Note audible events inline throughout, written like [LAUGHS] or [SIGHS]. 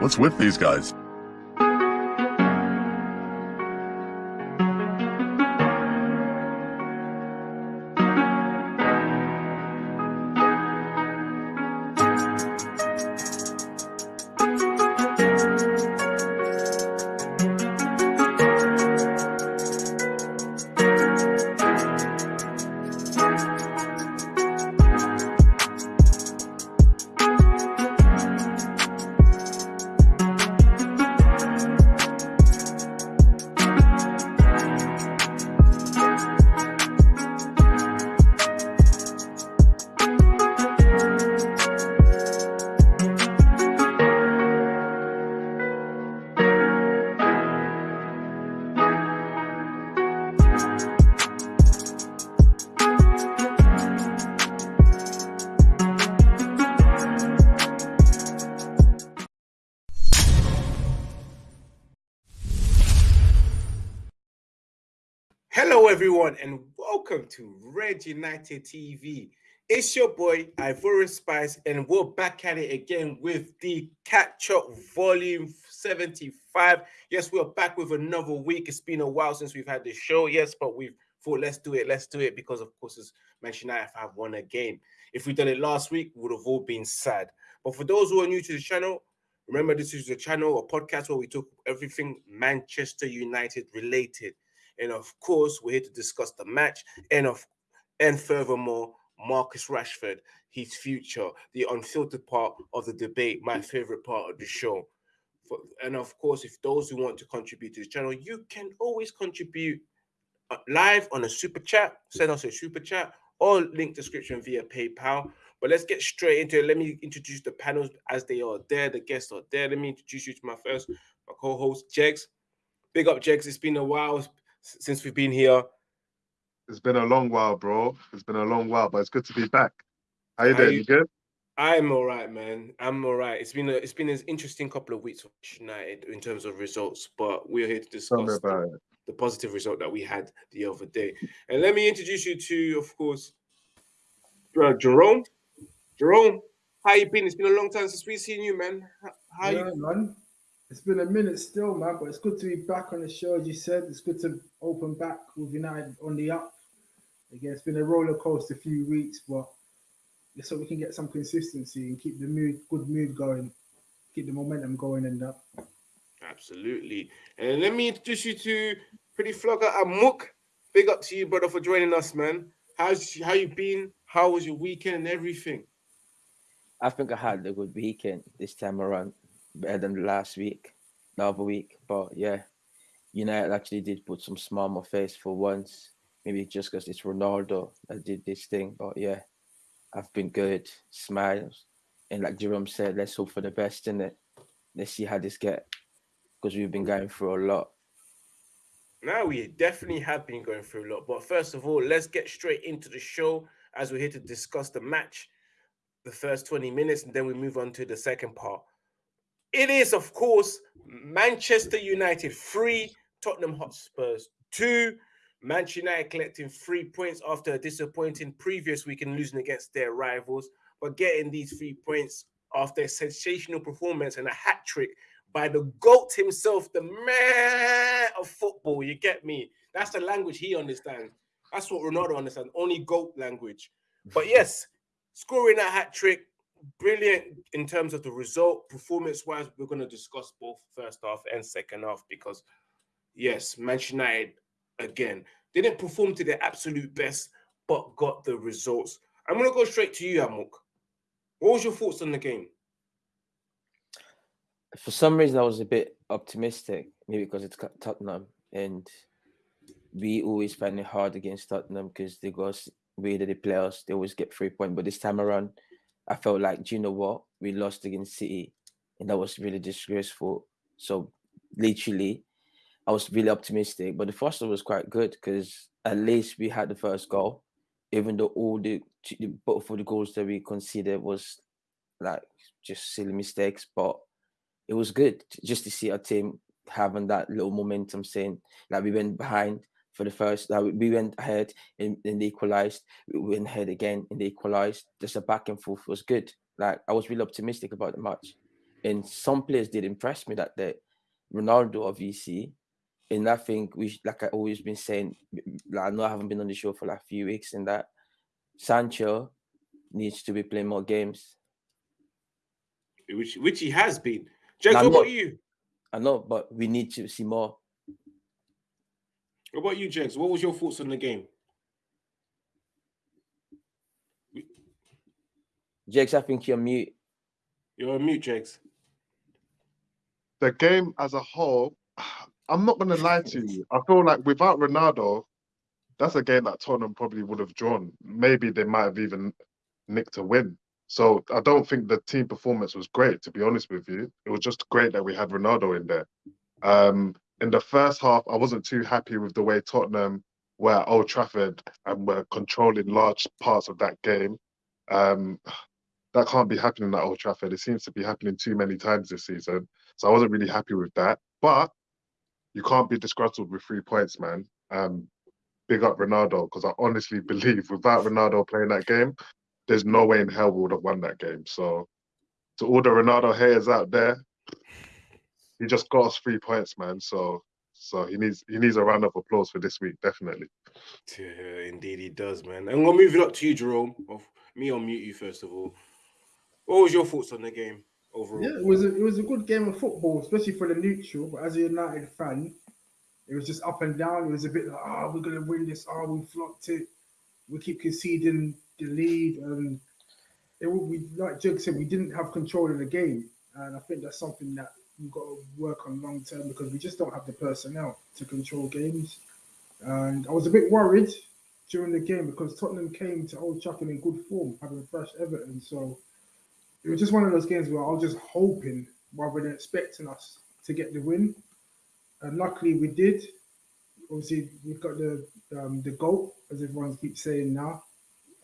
What's with these guys? To Red United TV. It's your boy Ivorian Spice, and we're back at it again with the Catch Up Volume 75. Yes, we're back with another week. It's been a while since we've had this show, yes, but we've thought let's do it, let's do it because, of course, as mentioned, I have won a game. If we'd done it last week, we would have all been sad. But for those who are new to the channel, remember this is a channel, a podcast where we talk everything Manchester United related. And of course, we're here to discuss the match and of and furthermore, Marcus Rashford, his future, the unfiltered part of the debate, my favorite part of the show. And of course, if those who want to contribute to the channel, you can always contribute uh, live on a super chat. Send us a super chat or link description via PayPal. But let's get straight into it. Let me introduce the panels as they are there. The guests are there. Let me introduce you to my first, my co-host, Jegs. Big up, Jegs. It's been a while since we've been here. It's been a long while, bro. It's been a long while, but it's good to be back. How you doing? You good? I'm all right, man. I'm all right. It's been a it's been an interesting couple of weeks for United in terms of results, but we're here to discuss the, the, positive result that we had the other day. And let me introduce you to, of course, uh, Jerome. Jerome, how you been? It's been a long time since we've seen you, man. How yeah, you? Man. It's been a minute still, man, but it's good to be back on the show. As you said, it's good to open back with United on the up. Again, it's been a roller coaster a few weeks, but so we can get some consistency and keep the mood, good mood going, keep the momentum going, and that. Absolutely. And let me introduce you to Pretty Flogger Amuk. Big up to you, brother, for joining us, man. How's how you been? How was your weekend and everything? I think I had a good weekend this time around better than last week, the other week. But yeah, United actually did put some smile on my face for once. Maybe just because it's Ronaldo that did this thing. But yeah, I've been good, smiles. And like Jerome said, let's hope for the best in it. Let's see how this get because we've been going through a lot. Now we definitely have been going through a lot. But first of all, let's get straight into the show as we're here to discuss the match, the first 20 minutes, and then we move on to the second part. It is, of course, Manchester United three, Tottenham Hotspurs two. Manchester United collecting three points after a disappointing previous week and losing against their rivals, but getting these three points after a sensational performance and a hat trick by the GOAT himself, the man of football. You get me? That's the language he understands. That's what Ronaldo understands. Only GOAT language. But yes, scoring that hat trick, brilliant in terms of the result. Performance wise, we're going to discuss both first half and second half because, yes, Manchester United again didn't perform to their absolute best, but got the results. I'm going to go straight to you, Amok. What was your thoughts on the game? For some reason, I was a bit optimistic, maybe because it's Tottenham, and we always find it hard against Tottenham because they go way that they play us, they always get three points. But this time around, I felt like, do you know what? We lost against City, and that was really disgraceful. So literally, I was really optimistic. But the first one was quite good because at least we had the first goal, even though all the both of the goals that we considered was like just silly mistakes. But it was good just to see our team having that little momentum, saying like we went behind for the first. Uh, we went ahead and, and equalized. We went ahead again and equalized. Just a back and forth was good. Like I was really optimistic about the match. And some players did impress me that day. Ronaldo, obviously. And I think we, like I always been saying, like I know I haven't been on the show for like a few weeks, and that Sancho needs to be playing more games. which which he has been. James, what about you? I know, but we need to see more. What about you, James? What was your thoughts on the game? Jakes, I think you're mute. You're on mute, James. The game as a whole, [SIGHS] I'm not gonna lie to you. I feel like without Ronaldo, that's a game that Tottenham probably would have drawn. Maybe they might have even nicked a win. So I don't think the team performance was great, to be honest with you. It was just great that we had Ronaldo in there. Um, in the first half, I wasn't too happy with the way Tottenham were at Old Trafford and were controlling large parts of that game. Um, that can't be happening at Old Trafford. It seems to be happening too many times this season. So I wasn't really happy with that. But you can't be disgruntled with three points, man. Um, big up Ronaldo because I honestly [LAUGHS] believe without Ronaldo playing that game, there's no way in hell we would have won that game. So to all the Ronaldo haters out there, he just got us three points, man. So so he needs he needs a round of applause for this week, definitely. Yeah, indeed, he does, man. And we'll move it up to you, Jerome. Of me on mute you first of all. What was your thoughts on the game overall? Yeah, it was a, it was a good game of football, especially for the neutral. But as a United fan, it was just up and down. It was a bit like, oh, we're gonna win this. Oh, we flopped it. We keep conceding the lead, and it would we like Jake said, we didn't have control of the game, and I think that's something that we've got to work on long term because we just don't have the personnel to control games. And I was a bit worried during the game because Tottenham came to Old Trafford in good form, having thrashed Everton. So it was just one of those games where I was just hoping rather than expecting us to get the win. And luckily we did. Obviously, we've got the um, the goal, as everyone keeps saying now.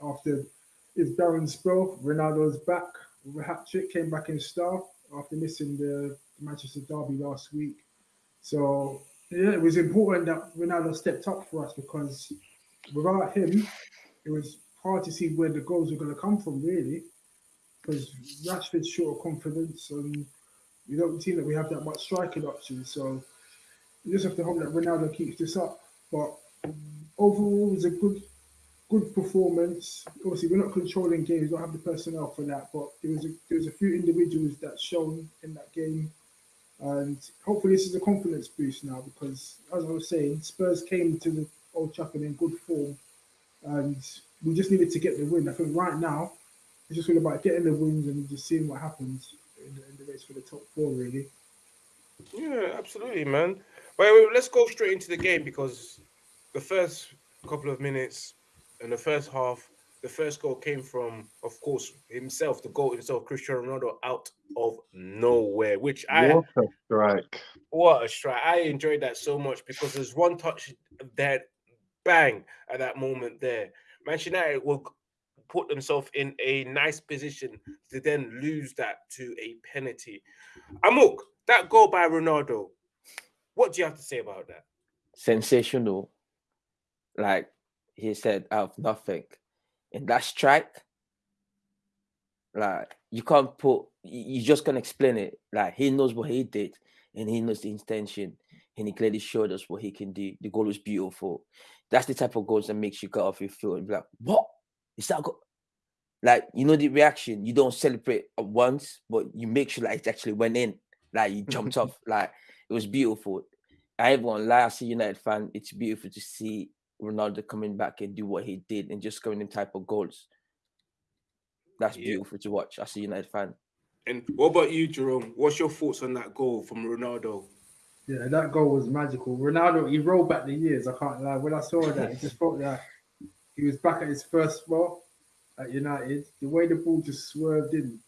After his barren spell, Ronaldo's back hat trick, came back in style after missing the Manchester Derby last week. So yeah, it was important that Ronaldo stepped up for us because without him, it was hard to see where the goals were going to come from, really. Because Rashford's short of confidence, and we don't seem that we have that much striking options. So you just have to hope that Ronaldo keeps this up. But overall, it was a good, good performance. Obviously, we're not controlling games; we don't have the personnel for that. But there was a, there was a few individuals that shone in that game, and hopefully, this is a confidence boost now. Because as I was saying, Spurs came to the Old Trafford in good form, and we just needed to get the win. I think right now, it's just all about getting the wins and just seeing what happens in the, in the race for the top four, really. Yeah, absolutely, man. Wait, let's go straight into the game because the first couple of minutes and the first half, the first goal came from, of course, himself, the goal himself, Cristiano Ronaldo, out of nowhere. Which I What a strike. what a strike! I enjoyed that so much because there's one touch that bang at that moment there. Manchester United will put themselves in a nice position to then lose that to a penalty. Amok, that goal by Ronaldo. What do you have to say about that? sensational. Like he said, out of nothing. And that strike, like you can't put you just can't explain it. Like he knows what he did and he knows the intention. And he clearly showed us what he can do. The goal was beautiful. That's the type of goals that makes you get off your feet and be like, what? Is that go-? Like, you know, the reaction, you don't celebrate at once, but you make sure like it actually went in. Like you jumped [LAUGHS] off. Like it was beautiful. I won't lie, as a United fan, it's beautiful to see Ronaldo coming back and do what he did and just scoring them type of goals. That's Yeah. beautiful to watch as a United fan. And what about you, Jerome? What's your thoughts on that goal from Ronaldo? Yeah, that goal was magical. Ronaldo, he rolled back the years. I can't lie. When I saw that, it just felt like he was back at his first spell at United. The way the ball just swerved in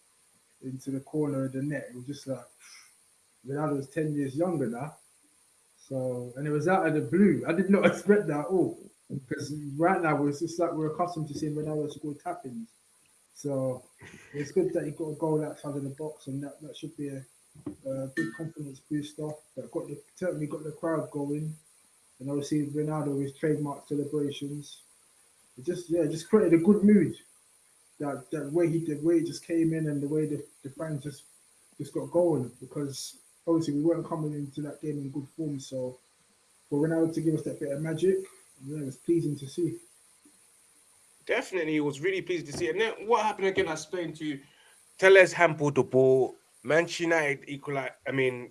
into the corner of the net, it was just like Ronaldo was 10 years younger now. So, and it was out of the blue. I did not [LAUGHS] expect that at all. Because right now, it's just like we're accustomed to seeing Ronaldo score tap ins. So, it's good that he got a goal outside of the box, and that, that should be a, a big confidence booster. That got the, certainly got the crowd going. And obviously, Ronaldo with trademark celebrations. It just, yeah, just created a good mood. That, that way he the way he just came in and the way the, the fans just just got going because obviously we weren't coming into that game in good form. So for Ronaldo to give us that bit of magic, yeah, it was pleasing to see. Definitely, it was really pleased to see. And then what happened again? I explained to you. Telles handballed the ball. Manchester United equalized. I mean,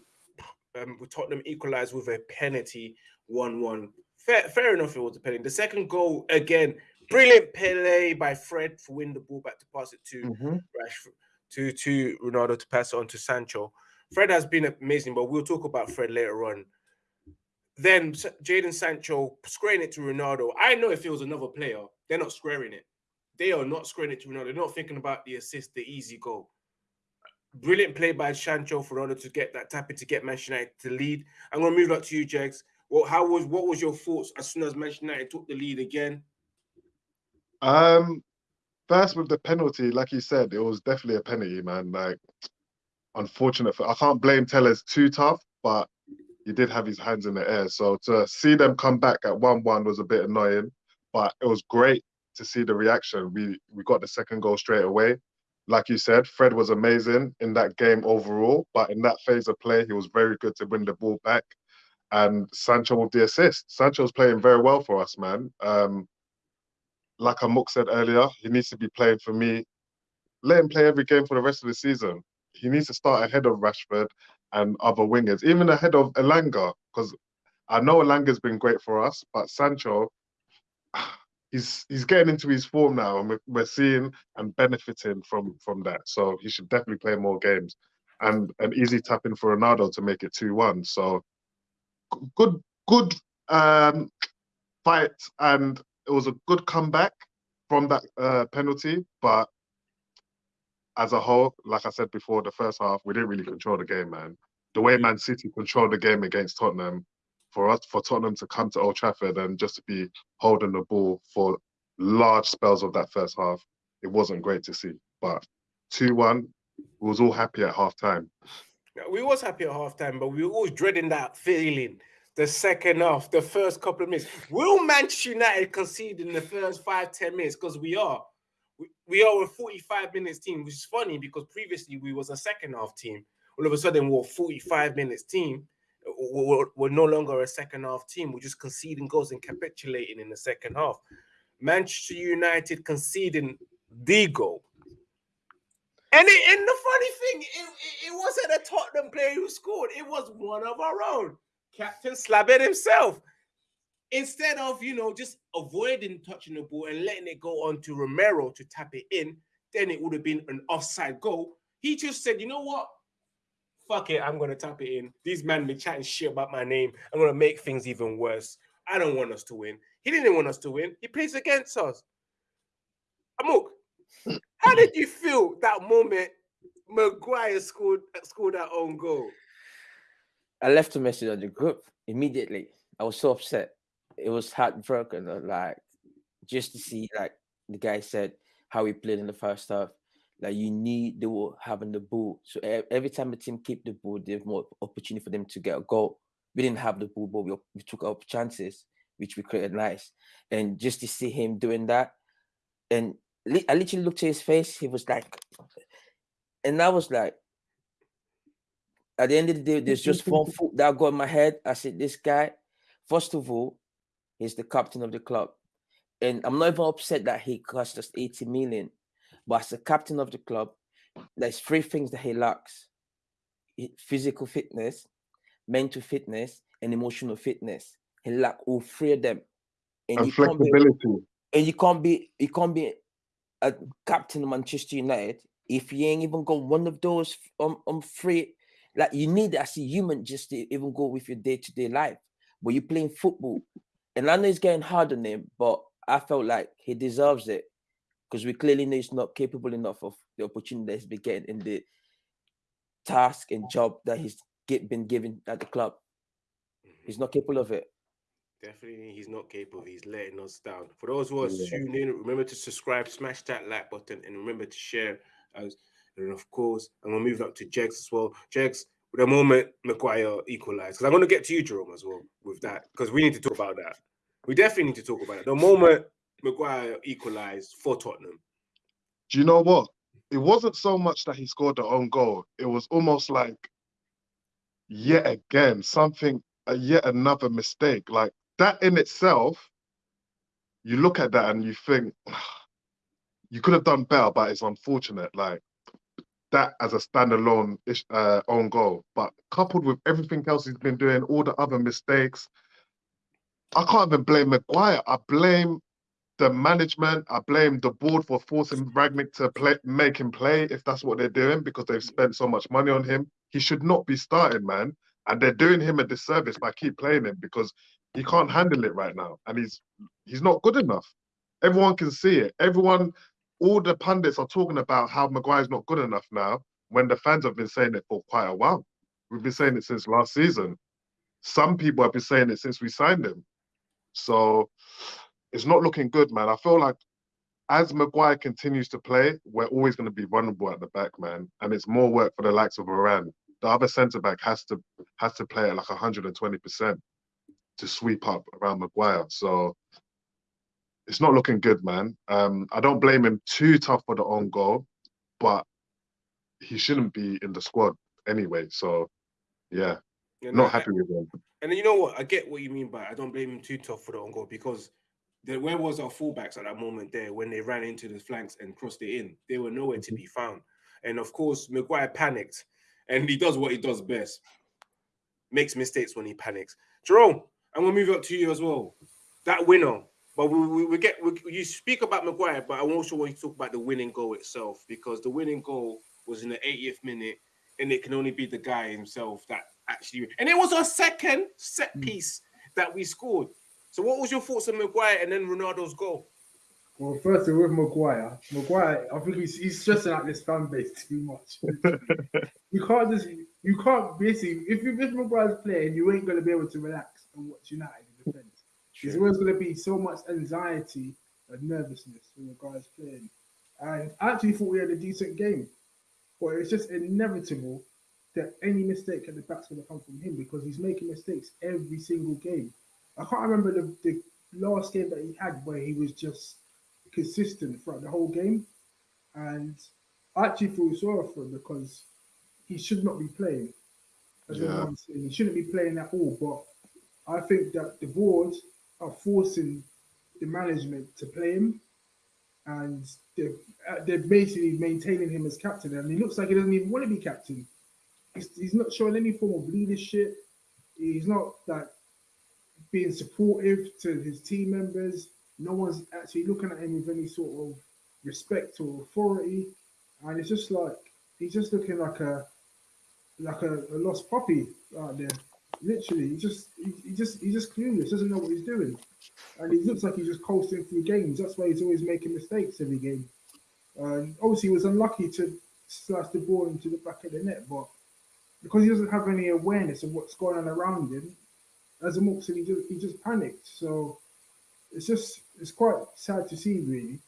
um, Tottenham equalized with a penalty, one-one. Fair, fair enough. It was a penalty. The second goal again, brilliant play by Fred for win the ball back to pass it to Mhm. Rashford, to to Ronaldo to pass it on to Sancho. Fred has been amazing, but we'll talk about Fred later on. Then Jadon Sancho squaring it to Ronaldo. I know if it was another player, they're not squaring it. They are not squaring it to Ronaldo. They're not thinking about the assist, the easy goal. Brilliant play by Sancho for Ronaldo to get that tap in to get Manchester United to lead. I'm gonna move up to you, Jegs. Well, how was what was your thoughts as soon as Manchester United took the lead again? Um, first with the penalty, like you said, it was definitely a penalty, man. Like, unfortunate. For, I can't blame Telles too tough, but he did have his hands in the air. So to see them come back at one-one was a bit annoying, but it was great to see the reaction. We we got the second goal straight away. Like you said, Fred was amazing in that game overall, but in that phase of play, he was very good to win the ball back. And Sancho with the assist. Sancho's playing very well for us, man. Um, like Amok said earlier, he needs to be playing for me. Let him play every game for the rest of the season. He needs to start ahead of Rashford and other wingers, even ahead of Elanga, because I know Elanga's been great for us, but Sancho, [SIGHS] he's he's getting into his form now, and we're, seeing and benefiting from from that. So he should definitely play more games, and an easy tap in for Ronaldo to make it two one. So good good um, fight, and it was a good comeback from that uh, penalty, but as a whole, like I said before, the first half we didn't really control the game, man. The way mm. Man City controlled the game against Tottenham, for us, for Tottenham to come to Old Trafford and just to be holding the ball for large spells of that first half, it wasn't great to see. But two-one, we was all happy at half time. Yeah, We was happy at halftime, but we were always dreading that feeling. The second half, the first couple of minutes. Will Manchester United concede in the first five, ten minutes? Because we are. We, are a 45 minutes team, which is funny because previously we was a second half team. All of a sudden, we're a 45 minutes team. We're, we're- no longer a second half team. We're just conceding goals and capitulating in the second half. Manchester United conceding the goal. And, it, and the funny thing, it, it, it wasn't a Tottenham player who scored. It was one of our own, Captain Slabbert himself. Instead of, you know, just avoiding touching the ball and letting it go on to Romero to tap it in, then it would have been an offside goal. He just said, you know what? Fuck it, I'm going to tap it in. These men be chatting shit about my name. I'm going to make things even worse. I don't want us to win. He didn't want us to win. He plays against us. Amok, how did you feel that moment Maguire scored scored that own goal? I left a message on the group immediately. I was so upset. It was heartbroken. uh, Like just to see, like the guy said, how he played in the first half. Like you need they were having the ball. So every time the team keep the ball, there's more opportunity for them to get a goal. We didn't have the ball, but we, we took our chances, which we created nice. And just to see him doing that, and li- I literally looked at his face. He was like, and I was like, at the end of the day, there's just one foot that got in my head. I said, this guy, first of all, he's the captain of the club. And I'm not even upset that he cost us 80 million. But as the captain of the club, there's three things that he lacks physical fitness, mental fitness, and emotional fitness. He lack all three of them. And, And you can't be and you can't be you can't be a captain of Manchester United if you ain't even got one of those um, um three. Like you need as a human just to even go with your day to day life. But you're playing football, and I know it's getting hard on him, but I felt like he deserves it because we clearly know he's not capable enough of the opportunity that he's been getting in the task and job that he's get, been given at the club. He's mm-hmm. not capable of it. Definitely, he's not capable. He's letting us down. For those who are Yeah. tuning in, remember to subscribe, smash that like button, and remember to share. As and of course, I'm gonna move up to Jegs as well. Jegs, the moment Maguire equalized, because I'm gonna get to you, Jerome, as well with that, because we need to talk about that. We definitely need to talk about it. The moment Maguire equalized for Tottenham. Do you know what? it wasn't so much that he scored the own goal. It was almost like yet again something, uh, yet another mistake. Like that in itself, you look at that and you think [SIGHS] you could have done better, but it's unfortunate. Like that as a standalone uh, own goal, but coupled with everything else he's been doing, all the other mistakes, I can't even blame Maguire. I blame the management. I blame the board for forcing Rangnick to play, make him play if that's what they're doing because they've spent so much money on him. He should not be starting, man. And they're doing him a disservice by keep playing him because he can't handle it right now, and he's he's not good enough. Everyone can see it. Everyone, all the pundits are talking about how Maguire's not good enough now. When the fans have been saying it for quite a while, we've been saying it since last season. Some people have been saying it since we signed him. So it's not looking good, man. I feel like as Maguire continues to play, we're always going to be vulnerable at the back, man. And it's more work for the likes of Varane. The other centre back has to has to play at like 120 percent to sweep up around Maguire. So it's not looking good, man. Um, I don't blame him too tough for the own goal, but he shouldn't be in the squad anyway. So yeah, not no, happy with him. And then you know what? I get what you mean by I don't blame him too tough for the own goal because the, where was our fullbacks at that moment there when they ran into the flanks and crossed it in? They were nowhere to be found. And of course, Maguire panicked and he does what he does best makes mistakes when he panics. Jerome, I'm going to move up to you as well. That winner. But we, we, we get we, you speak about Maguire, but I also want you to talk about the winning goal itself because the winning goal was in the 80th minute, and it can only be the guy himself that actually. And it was our second set mm. piece that we scored. So, what was your thoughts on Maguire and then Ronaldo's goal? Well, firstly, with Maguire, Maguire, I think he's, he's stressing out this fan base [LAUGHS] too much. [LAUGHS] you can't just, you can't basically, if you if Maguire's playing, you ain't going to be able to relax and watch United There's always going to be so much anxiety and nervousness when Maguire's playing. And I actually thought we had a decent game, but it's just inevitable that any mistake at the back's going to come from him because he's making mistakes every single game. I can't remember the, the last game that he had where he was just consistent throughout the whole game. And I actually feel sorry for him because he should not be playing. As Yeah. everyone's saying, he shouldn't be playing at all. But I think that the board are forcing the management to play him, and they're, uh, they're basically maintaining him as captain. And he looks like he doesn't even want to be captain. He's, he's not showing any form of leadership. He's not like being supportive to his team members. No one's actually looking at him with any sort of respect or authority, and it's just like he's just looking like a like a, a lost puppy out there. Literally, he just he, he just he's just clueless. Doesn't know what he's doing, and he looks like he's just coasting through games. That's why he's always making mistakes every game. And obviously, he was unlucky to slash the ball into the back of the net, but because he doesn't have any awareness of what's going on around him, as a Moxley, he just, he just panicked. So it's just it's quite sad to see really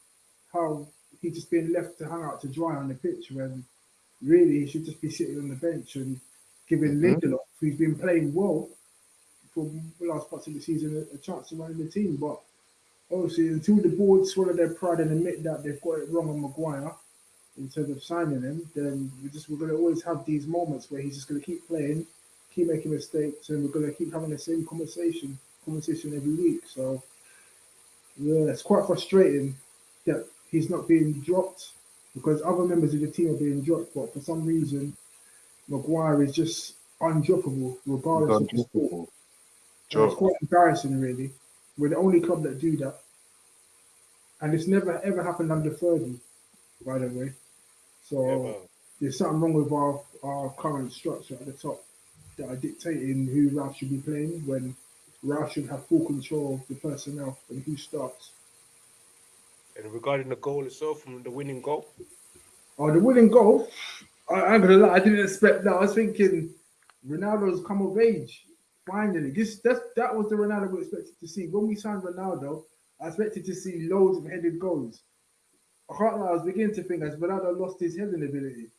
how he's just being left to hang out to dry on the pitch when really he should just be sitting on the bench and giving Mhm. Who's been playing well for the last parts of the season, a, a chance to run the team. But obviously, until the board swallow their pride and admit that they've got it wrong on Maguire in terms of signing him, then we're just we're going to always have these moments where he's just going to keep playing, keep making mistakes, and we're going to keep having the same conversation conversation every week. So yeah, it's quite frustrating that he's not being dropped because other members of the team are being dropped, but for some reason, Maguire is just undroppable regardless of the sport. Sure. It's quite embarrassing, really. We're the only club that do that, and it's never ever happened under Fergie, by the way. So Ever. there's something wrong with our, our current structure at the top that are dictating who Ralph should be playing when Ralph should have full control of the personnel and who starts. And regarding the goal itself, from the winning goal, Oh, the winning goal. I, I'm gonna lie, I didn't expect that. I was thinking Ronaldo's come of age. Finally. This that's that was the Ronaldo we expected to see. When we signed Ronaldo, I expected to see loads of headed goals. I can't lie, I was beginning to think as Ronaldo lost his heading ability.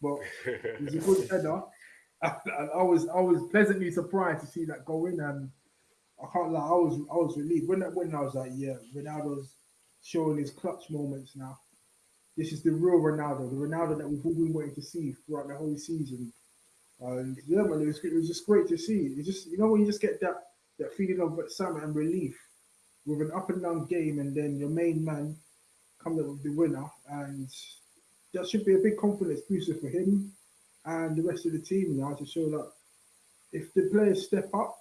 But [LAUGHS] He's a good header. [LAUGHS] I, I was I was pleasantly surprised to see that go in, and I can't lie, I was I was relieved when that went. I was like, yeah, Ronaldo's showing his clutch moments now. this is the real Ronaldo, the Ronaldo that we've all been waiting to see throughout the whole season. And yeah, man, it was, it was just great to see. It just you know when you just get that that feeling of excitement and relief with an up and down game, and then your main man coming up with the winner, and that should be a big confidence booster for him and the rest of the team now to show that if the players step up,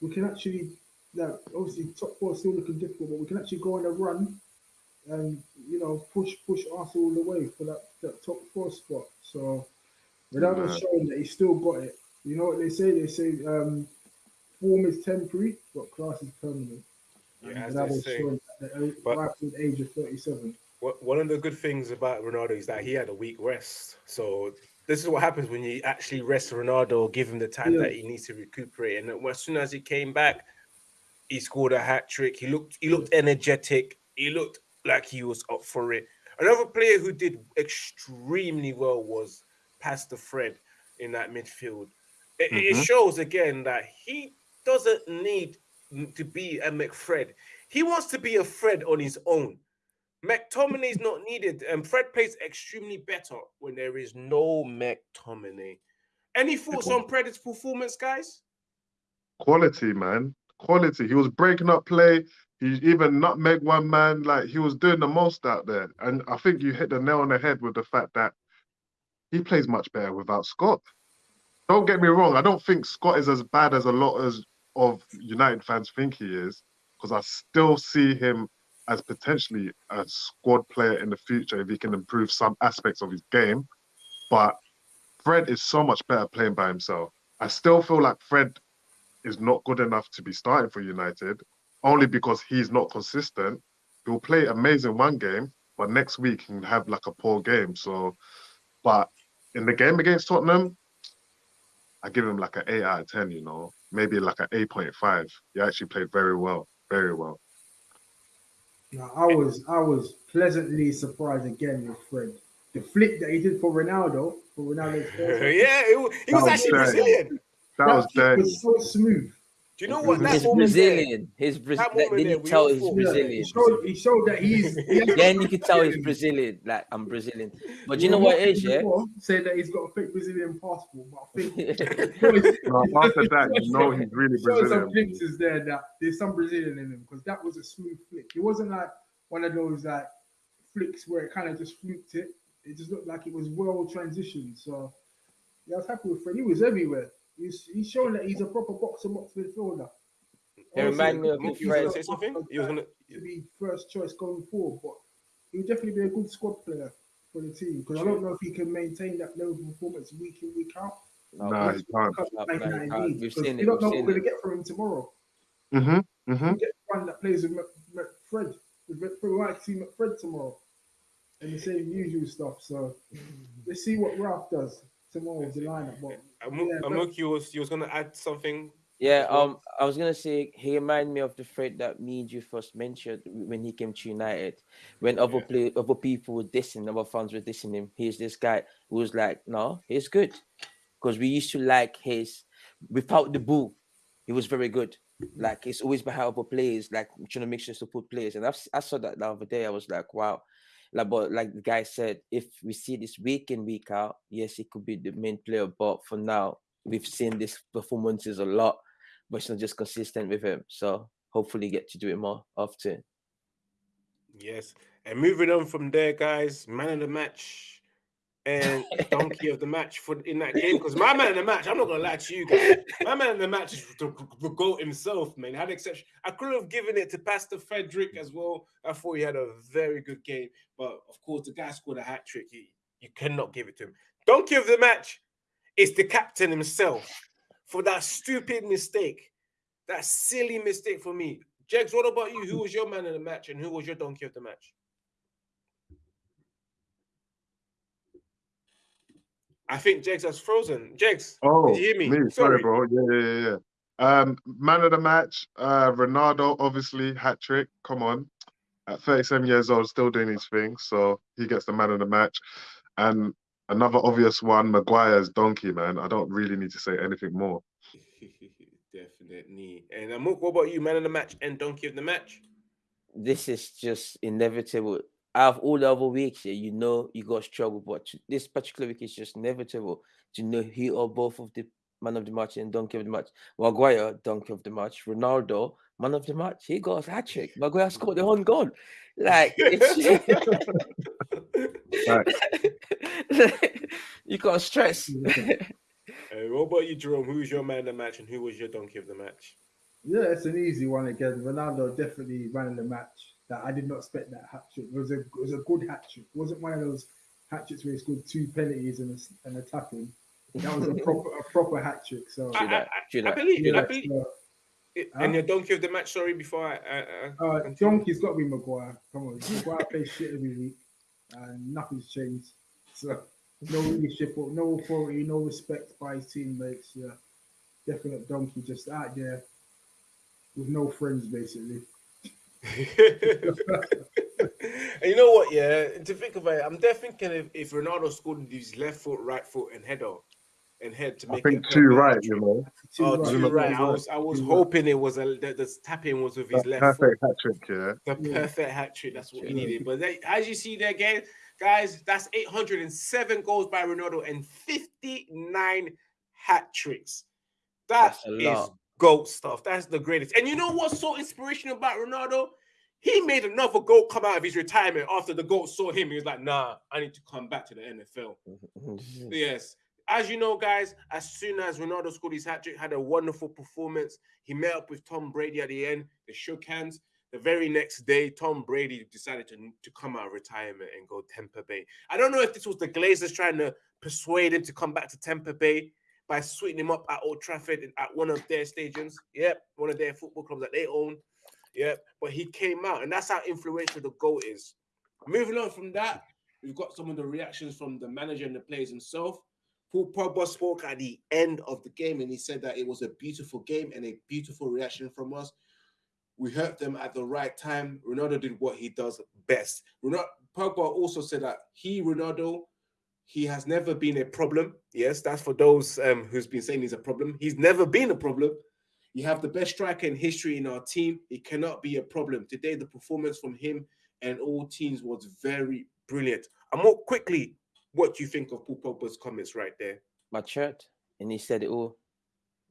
we can actually, like, obviously top four is still looking difficult, but we can actually go on a run and you know push push Arsenal all the way for that, that top four spot. So Ronaldo's Man. showing that he's still got it. You know what they say? They say um, form is temporary, but class is permanent. Yeah, And as they say. at the But- age of 37. One of the good things about Ronaldo is that he had a week rest. So this is what happens when you actually rest Ronaldo, give him the time Yeah. that he needs to recuperate. And as soon as he came back, he scored a hat trick. He looked he looked energetic. He looked like he was up for it. Another player who did extremely well was Pastor Fred in that midfield. It, it Mhm. shows again that he doesn't need to be a McFred. He wants to be a Fred on his own. McTominay is not needed, and Fred plays extremely better when there is no McTominay. Any thoughts on Fred's performance, guys? Quality, man. Quality. He was breaking up play. He even nutmeg one man. Like he was doing the most out there. And I think you hit the nail on the head with the fact that he plays much better without Scott. Don't get me wrong. I don't think Scott is as bad as a lot as of United fans think he is, because I still see him as potentially a squad player in the future if he can improve some aspects of his game. But Fred is so much better playing by himself. I still feel like Fred is not good enough to be starting for United, only because he's not consistent. He'll play amazing one game, but next week he can have like a poor game. So, but in the game against Tottenham, I give him like an eight out of ten. You know, maybe like an eight point five. He actually played very well, very well. Now, I was I was pleasantly surprised again with Fred. The flick that he did for Ronaldo, for Ronaldo's [LAUGHS] yeah, first it, he was That was actually dirty. Brazilian. That was kick dirty. was so smooth. Do you know what? That He's moment there- Brazilian. He's Braz- that like, moment didn't we tell all he's thought- Yeah, Brazilian. he showed he showed that he's he Then you can tell he's Brazilian. Like I'm Brazilian. But you know Well, what not is yeah? before Say that he's got a fake Brazilian passport, but I think [LAUGHS] [LAUGHS] No, after that, you know he's really showed some Brazilian. glimpses there that there's some Brazilian in him because that was a smooth flick. It wasn't like one of those like flicks where it kind of just fluked it. It just looked like it was well transitioned. So yeah, I was happy with Fred. He was everywhere. He's he's showing that he's a proper box and box midfielder. He remind me of Mook, his you was gonna friend. say something? You was gonna. to be first choice going forward, but he would definitely be a good squad player for the team because I don't know if he can maintain that level of performance week in week out. No, Nah, he can't. Because no, Man no, he can't. needs, We've seen we it, don't know what we're gonna get from him tomorrow. Mm-hmm. Mm-hmm. We get one that plays with Mc- McFred. With Mc- We might see McFred tomorrow and the same usual stuff. So let's see what Ralph does tomorrow with the lineup. But Amok, Yeah, but- Amok, you was you was gonna add something. Yeah, um, I was gonna say he reminded me of the Fred that me and you first mentioned when he came to United. When other Yeah. play other people were dissing, other fans were dissing him. He's this guy who was like, no, he's good, because we used to like his without the ball, he was very good. Like he's always behind other players, like trying to make sure to put players. And I've, s- I saw that the other day. I was like, wow. Like, but like the guy said, if we see this week in week out, yes, he could be the main player. But for now, we've seen these performances a lot but it's not just consistent with him. So hopefully get to do it more often. Yes, and moving on from there, guys. Man of the match and donkey of the match for in that game because my man in the match. I'm not gonna lie to you guys. My man in the match is the, the goat himself, man. Had exception. I could have given it to Pastor Frederick as well. I thought he had a very good game, but of course the guy scored a hat trick. You, you cannot give it to him. Donkey of the match is the captain himself for that stupid mistake, that silly mistake for me. Jegs, what about you? Who was your man in the match and who was your donkey of the match? I think Jegs has frozen. Jegs, Oh, did you hear me? me. Sorry, bro. Yeah, yeah, yeah, yeah. Um, man of the match, uh, Ronaldo, obviously hat trick. Come on, at 37 years old, still doing his thing, so he gets the man of the match. And another obvious one, Maguire's donkey, man. I don't really need to say anything more. [LAUGHS] Definitely. And Amok, what about you? Man of the match and donkey of the match? This is just inevitable. Out of all the other weeks, yeah, you know you got struggle, but this particular week is just inevitable to know he or both of the man of the match and donkey of the match. Maguire, donkey of the match. Ronaldo, man of the match. He got a hat trick. Maguire scored the own goal. Like [LAUGHS] [LAUGHS] you can't stress. [LAUGHS] Hey, what about you, Jerome? Who's your man of the match and who was your donkey of the match? Yeah, it's an easy one again. Ronaldo definitely ran the match. That I did not expect that hat trick. It was a it was a good hat trick. It wasn't one of those hat tricks where he scored two penalties and a, and a tapping. That was a [LAUGHS] proper a proper hat trick. So I, I, I, I believe it. I believe it. And your donkey of the match, sorry, before I. I, uh, donkey's got to be Maguire. Come on, Maguire plays shit every week, and nothing's changed. So no leadership, no authority, no respect by his teammates. Yeah, definite donkey, just out there with no friends, basically. and [LAUGHS] you know what? Yeah, to think about it, I'm definitely thinking if, if Ronaldo scored with his left foot, right foot, and header, and head to make. I think two right, you know. Two oh, right. two right. I was I was two hoping right. it was a the, the tapping was with his left perfect foot. hat trick, yeah. The yeah. perfect hat trick. That's what yeah. he needed. But they, as you see there again, guys, that's 807 goals by Ronaldo and 59 hat tricks. That is goat stuff. That's the greatest. And you know what's so inspirational about Ronaldo? He made another goal come out of his retirement after the goat saw him. He was like, nah, I need to come back to the NFL. Mm-hmm. yes. As you know, guys, as soon as Ronaldo scored his hat trick, had a wonderful performance. He met up with Tom Brady at the end. They shook hands. The very next day, Tom Brady decided to, to come out of retirement and go Tampa Bay. I don't know if this was the Glazers trying to persuade him to come back to Tampa Bay by sweetening him up at Old Trafford at one of their stadiums. Yep, one of their football clubs that they own. Yep, but he came out, and that's how influential the goal is. Moving on from that, we've got some of the reactions from the manager and the players himself. Paul Pogba spoke at the end of the game, and he said that it was a beautiful game and a beautiful reaction from us. We hurt them at the right time. Ronaldo did what he does best. Ronaldo, Pogba also said that he, Ronaldo, he has never been a problem. Yes, that's for those um, who's been saying he's a problem. He's never been a problem. You have the best striker in history in our team. It cannot be a problem. Today, the performance from him and all teams was very brilliant. And more quickly, what do you think of Paul Pogba's comments right there? Matured, and he said it all.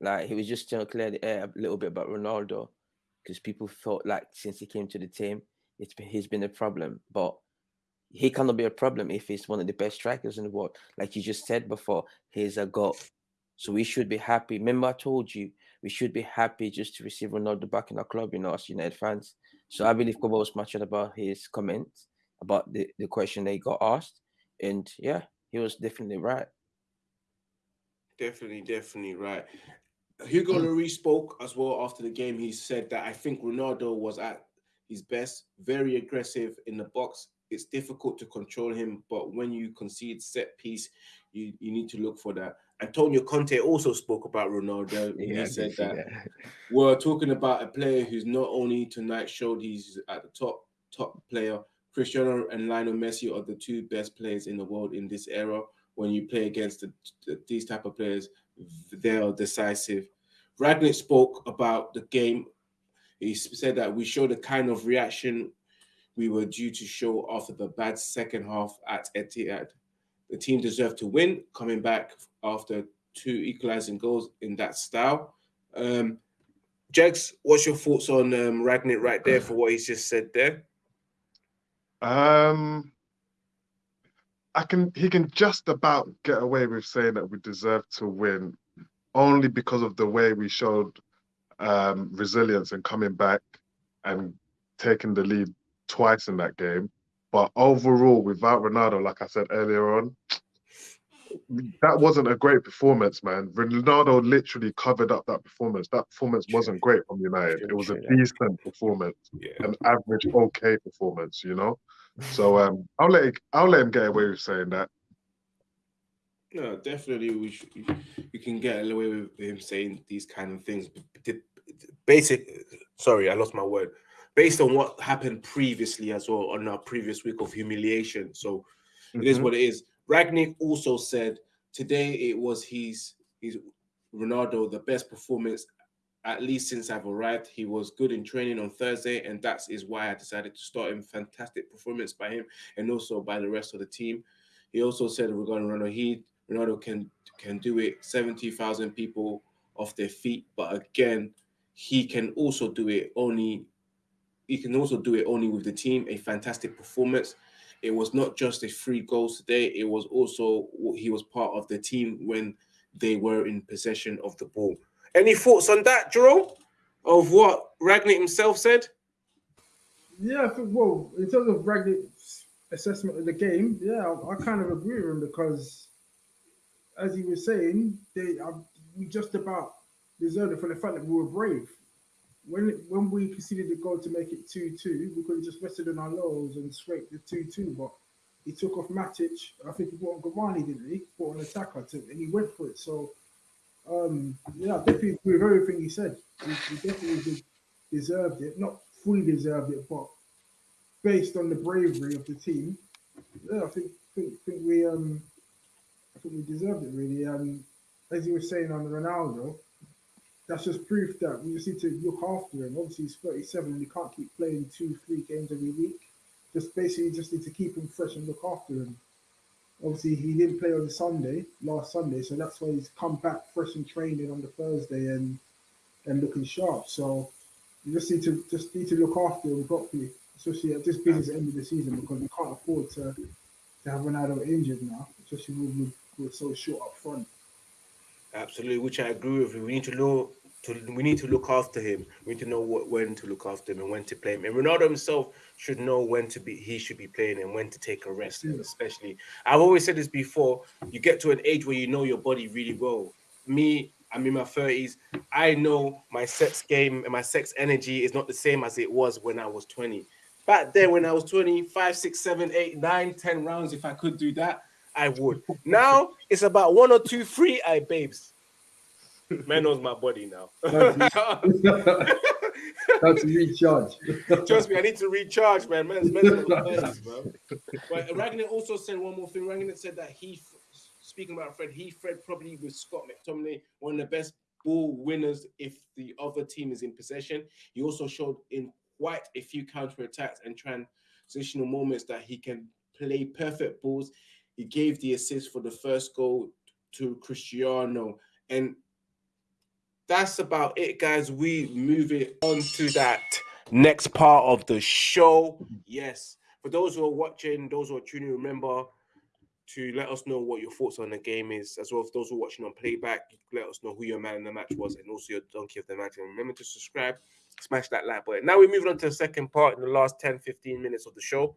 Like he was just trying to clear the air a little bit about Ronaldo because people felt like since he came to the team, it's been, he's been a problem. But he cannot be a problem if he's one of the best strikers in the world. Like you just said before, he's a goal. So we should be happy. Remember, I told you we should be happy just to receive Ronaldo back in our club, you know, as United fans. So I believe Kobo was much about his comments about the, the question they got asked. And yeah, he was definitely right. Definitely, definitely right. Hugo mm. Lloris spoke as well after the game. He said that I think Ronaldo was at his best, very aggressive in the box. It's difficult to control him, but when you concede set piece, you, you need to look for that. Antonio Conte also spoke about Ronaldo. [LAUGHS] Yeah, he said that, that we're talking about a player who's not only tonight showed he's at the top top player. Cristiano and Lionel Messi are the two best players in the world in this era. When you play against the, the, these type of players, they are decisive. Rangnick spoke about the game. He said that we showed the kind of reaction we were due to show after the bad second half at Etihad. The team deserved to win, coming back after two equalizing goals in that style. Um, Jegs, what's your thoughts on um, Rangnick right there for what he's just said there? Um, I can. He can just about get away with saying that we deserve to win, only because of the way we showed um, resilience and coming back and taking the lead twice in that game. But overall, without Ronaldo, like I said earlier on, that wasn't a great performance, man. Ronaldo literally covered up that performance. That performance wasn't great from United. It was a decent performance, yeah. an average, okay performance, you know. So um, I'll let it, I'll let him get away with saying that. No, definitely, we should, we can get away with him saying these kind of things. Basic, sorry, I lost my word based on what happened previously as well on our previous week of humiliation. So mm-hmm. it is mm-hmm. what it is. Rangnick also said today it was his his Ronaldo the best performance at least since I've arrived. He was good in training on Thursday, and that is why I decided to start him. Fantastic performance by him and also by the rest of the team. He also said regarding Ronaldo, he Ronaldo can can do it 70,000 people off their feet, but again, he can also do it only he can also do it only with the team. A fantastic performance. It was not just a three goals today. It was also he was part of the team when they were in possession of the ball. Any thoughts on that, Jerome? Of what Rangnick himself said? Yeah, well, in terms of Rangnick's assessment of the game, yeah, I, I kind of agree with him because, as he was saying, they uh, we just about deserved it for the fact that we were brave. When when we conceded the goal to make it 2 2, we could have just rested on our laurels and scraped the 2 2, but he took off Matic. I think he brought on Cavani, didn't he? Brought an attacker to, and he went for it. So, um, yeah, I definitely agree with everything he said. He, he definitely deserved it. Not fully deserved it, but based on the bravery of the team, yeah, I think think, think we um I think we deserved it really. Um, as you were saying on Ronaldo, that's just proof that we just need to look after him. Obviously, he's 37 and we can't keep playing two, three games every week. Just basically just need to keep him fresh and look after him. Obviously, he didn't play on Sunday, last Sunday, so that's why he's come back fresh and training on the Thursday and and looking sharp. So you just need to just need to look after him properly, especially at this the end of the season because we can't afford to to have Ronaldo injured now, especially with, we're so short up front. Absolutely, which I agree with. you. We need to know to we need to look after him. We need to know what when to look after him and when to play him. And Ronaldo himself should know when to be he should be playing and when to take a rest. And especially, I've always said this before: you get to an age where you know your body really well. Me, I'm in my thirties. I know my sex game and my sex energy is not the same as it was when I was 20. Back then, when I was 20, five, six, seven, eight, nine, ten rounds, if I could do that, I would. Now it's about one or two, three, I babes. Man knows my body now. That's recharge. [LAUGHS] Trust me, I need to recharge, man. Man's mental [LAUGHS] face, bro. But Rangnick also said one more thing. Rangnick said that he, speaking about Fred, he Fred probably with Scott McTominay, one of the best ball winners if the other team is in possession. He also showed in quite a few counter attacks and transitional moments that he can play perfect balls. He gave the assist for the first goal to Cristiano, and that's about it, guys. We move it on to that next part of the show. Yes, for those who are watching, those who are tuning, remember to let us know what your thoughts on the game is, as well as those who are watching on playback. Let us know who your man in the match was, and also your donkey of the match. And remember to subscribe, smash that like button. Now we're moving on to the second part in the last 10 15 minutes of the show,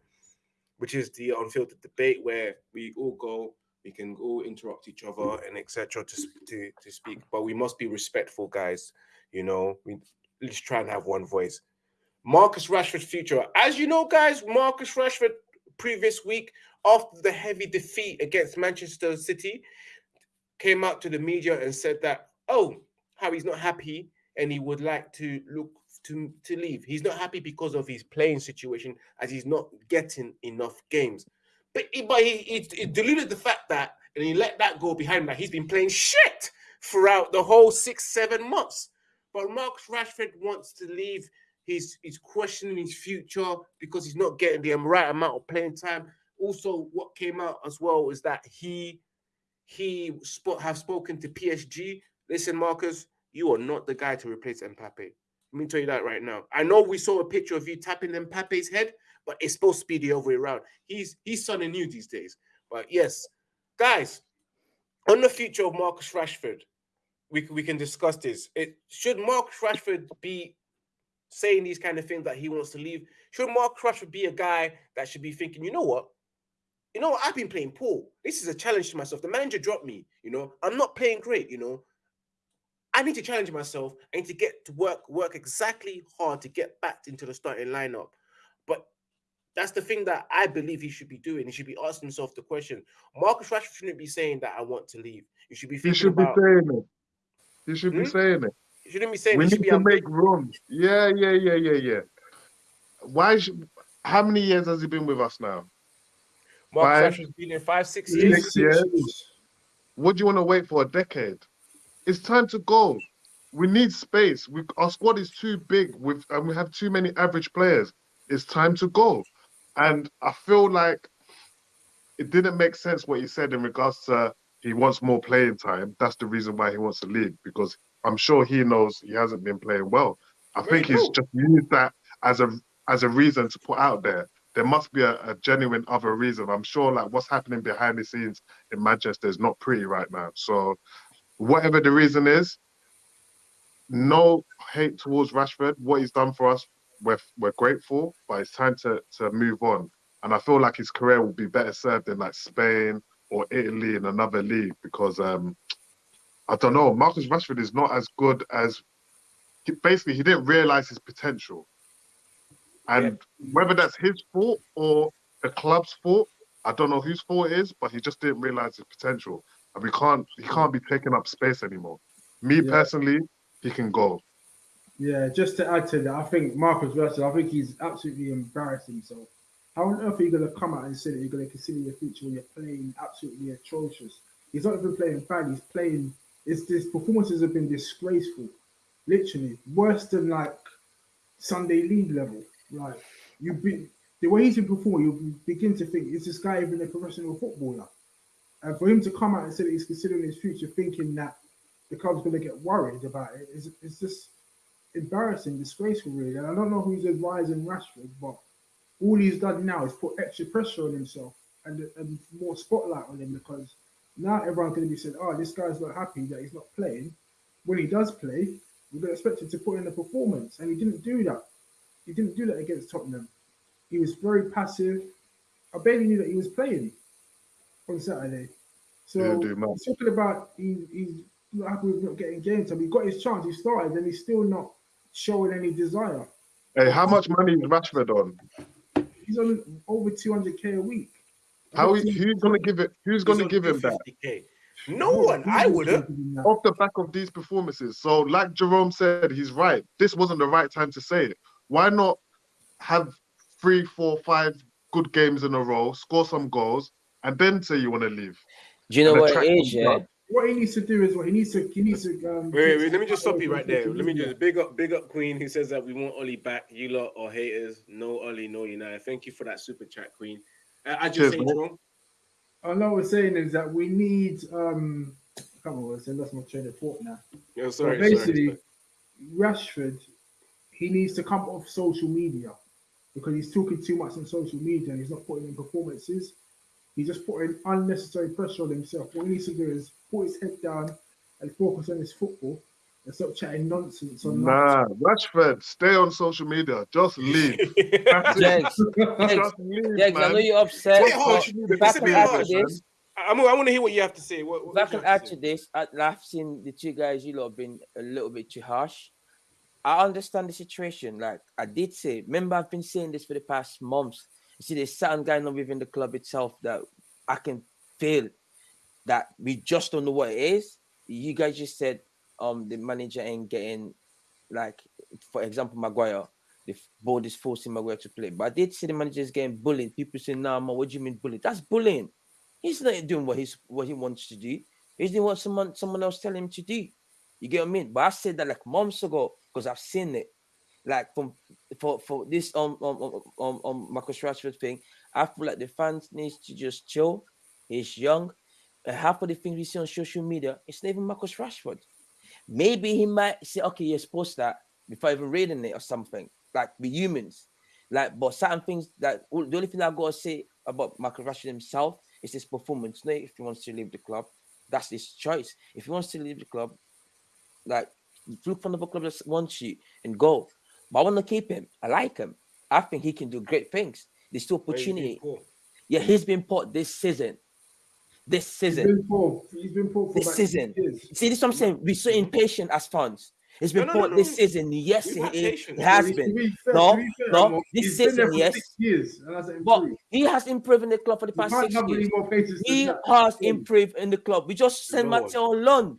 which is the unfiltered debate where we all go we can all interrupt each other and etc. To, to to speak, but we must be respectful, guys. You know, we let's try and have one voice. Marcus Rashford's future, as you know, guys. Marcus Rashford previous week after the heavy defeat against Manchester City came out to the media and said that oh, how he's not happy and he would like to look to to leave. He's not happy because of his playing situation as he's not getting enough games. But he, but he, he, he diluted the fact that, and he let that go behind that he's been playing shit throughout the whole six, seven months. But Marcus Rashford wants to leave. He's he's questioning his future because he's not getting the right amount of playing time. Also, what came out as well is that he he spot have spoken to PSG. Listen, Marcus, you are not the guy to replace Mbappe. Let me tell you that right now. I know we saw a picture of you tapping Mbappe's head, but it's supposed to be the other way around. He's he's something new these days. But yes, guys, on the future of Marcus Rashford, we, we can discuss this. It should Marcus Rashford be saying these kind of things that he wants to leave? Should Marcus Rashford be a guy that should be thinking, you know what? You know what? I've been playing poor. This is a challenge to myself. The manager dropped me. You know, I'm not playing great. You know, I need to challenge myself. I need to get to work, work exactly hard to get back into the starting lineup. But that's the thing that I believe he should be doing. He should be asking himself the question. Marcus Rashford shouldn't be saying that I want to leave. You should be thinking He should about, be saying it. He should Hmm? be saying it. You shouldn't be saying We need to make room. Yeah, yeah, yeah, yeah, yeah. Why should how many years has he been with us now? Marcus five- Rashford's been in five, six years. Six years. What do you want to wait for a decade? It's time to go. we need space. We our squad is too big with and we have too many average players. It's time to go. And I feel like it didn't make sense what he said in regards to he wants more playing time. That's the reason why he wants to leave because I'm sure he knows he hasn't been playing well. I think he's cool. just used that as a as a reason to put out there. There must be a, a genuine other reason. I'm sure like what's happening behind the scenes in Manchester is not pretty right now. So whatever the reason is, no hate towards Rashford. What he's done for us, we're we're grateful, but it's time to to move on. And I feel like his career will be better served in like Spain or Italy in another league because um I don't know. Marcus Rashford is not as good as he, basically he didn't realize his potential. And whether that's his fault or the club's fault, I don't know whose fault it is, but he just didn't realize his potential. And we can't he can't be taking up space anymore. Me Yeah. personally, he can go. Yeah, just to add to that, I think Marcus Rashford, I think he's absolutely embarrassed himself. How on earth are you going to come out and say that you're going to consider your future when you're playing absolutely atrocious? He's not even playing bad. He's playing. It's his performances have been disgraceful, literally worse than like Sunday League level. Like you, be the way he's been performing, you begin to think is this guy even a professional footballer? And for him to come out and say that he's considering his future, thinking that the club's going to get worried about it, is it's just embarrassing, disgraceful, really. And I don't know who's advising Rashford, but all he's done now is put extra pressure on himself and, and more spotlight on him because now everyone's going to be saying, oh, this guy's not happy that he's not playing. When he does play, we're going to expect him to put in a performance. And he didn't do that. He didn't do that against Tottenham. He was very passive. I barely knew that he was playing on Saturday. So Yeah, talking about he, he's not happy with not getting game time. He got his chance, he started, and he's still not showing any desire. Hey, how much money is Rashford on? He's on over 200k a week. How is, he- who's gonna give it? Who's He's gonna give him that 250K. No one. I would have. off the back of these performances? So, like Jerome said, he's right. This wasn't the right time to say it. Why not have three, four, five good games in a row, score some goals, and then say you want to leave? Do you know what attract it is? Yeah, up. What he needs to do is what he needs to he needs to um Wait, wait, wait, let me just stop you right there. Let me just big up, big up Queen who says that we want Ole back. You lot or haters, no Ole, no United. Thank you for that super chat, Queen. Uh, I just Cheers, say wrong. I know what we're saying is that we need um I can't remember what I said, that's my train of thought now. Yo, But sorry, basically, sorry. Rashford, he needs to come off social media because he's talking too much on social media and he's not putting in performances. He's just putting unnecessary pressure on himself. What he needs to do is put his head down and focus on his football and stop chatting nonsense on Nah, Rashford, stay on social media. Just [LAUGHS] leave. Jags, Jags, Just leave, Jags, I know man. you're upset. It's a but If I It's can add harsh, to this, I, I want to hear what you have to say. What, what if I would can add to to this, I, I've seen the two guys you lot have been a little bit too harsh. I understand the situation. Like I did say, remember I've been saying this for the past months. You see, there's something going not within the club itself that I can feel that we just don't know what it is. You guys just said um the manager ain't getting like for example Maguire. The board is forcing Maguire to play. But I did see the manager is getting bullied. People say, nah, man, what do you mean bullied? That's bullying. He's not doing what he's what he wants to do. He's doing what someone someone else tell him to do. You get what I mean? But I said that like months ago because I've seen it. Like from for for this um um um, um, um Marcus Rashford thing, I feel like the fans needs to just chill. He's young. And half of the things we see on social media, it's not even Marcus Rashford. Maybe he might say, okay, you're supposed that before even reading it or something. Like we humans. Like, but certain things that all- the only thing I gotta say about Marcus Rashford himself is his performance. Not if he wants to leave the club. That's his choice. If he wants to leave the club, like look for another club that wants you and go. But I want to keep him. I like him. I think he can do great things. There's still he's opportunity. Yeah, he's been put this season. This He's season. been poor. He's been poor for This season. See, this is what I'm saying. We're so impatient as fans. It's been No, no, no, put this season. Yes, it, it- patience. it has To been. be fair- No, fair, no, this he's season, yes. six years But he has improved in the club for the past six years. more patience than He has improved in the club. We just sent. Matteo on loan.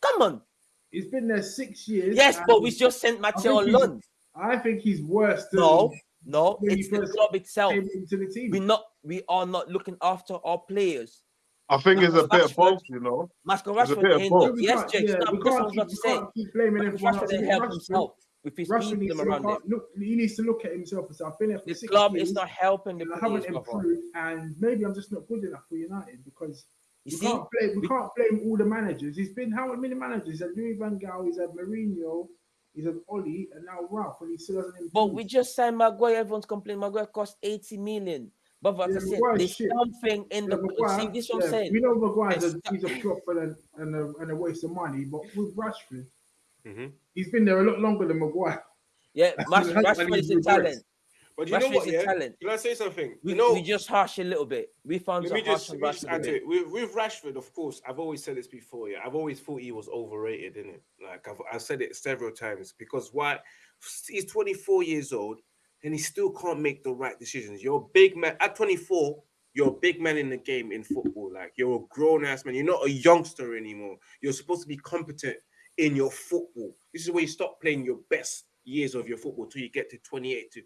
Come on. He's been there six years. Yes, but we just sent Matteo on he's- loan. I think he's worse than No, no, it's the club itself. came into the team. We not we are not looking after our players. I think it's a Marcus bit of both, you know. Marcus It's a bit Rashford of ain't both. Yes, Jake, yeah, stop. we That's what I can't was about keep- to say. keep blaming Marcus everyone else. Rashford didn't think help himself with his Rashford needs them to around look him. look, he needs to look at himself and say, I've been here for The six club years, is not helping the and I haven't improved, and maybe I'm just not good enough for United because You we see, can't blame we we- can't blame all the managers. He's been how many managers? He's had Louis Van Gaal, he's had Mourinho, he's had Ole, and now Ralf, and he still doesn't improve. But we just signed Maguire. Everyone's complaining. Maguire cost 80 million. But like Yeah, I said, there's shit. something in Yeah, the. Maguire, see, this is what yeah, I'm saying. We know Maguire's a, he's a flop and a, and, a, and a waste of money, but with Rashford, Mhm. he's been there a lot longer than Maguire. Yeah, [LAUGHS] Rash, Rashford is he a talent. But you know what? Yeah, talent. can I say something? We, you know, we just harsh a little bit. We found let some me harsh just, let me just add to it. With, with Rashford, of course, I've always said this before. Yeah, I've always thought he was overrated, didn't it? Like I've, I've said it several times because why? He's 24 years old and he still can't make the right decisions. You're a big man at 24. You're a big man in the game in football. Like you're a grown ass man. You're not a youngster anymore. You're supposed to be competent in your football. This is where you stop playing your best years of your football till you get to 28 to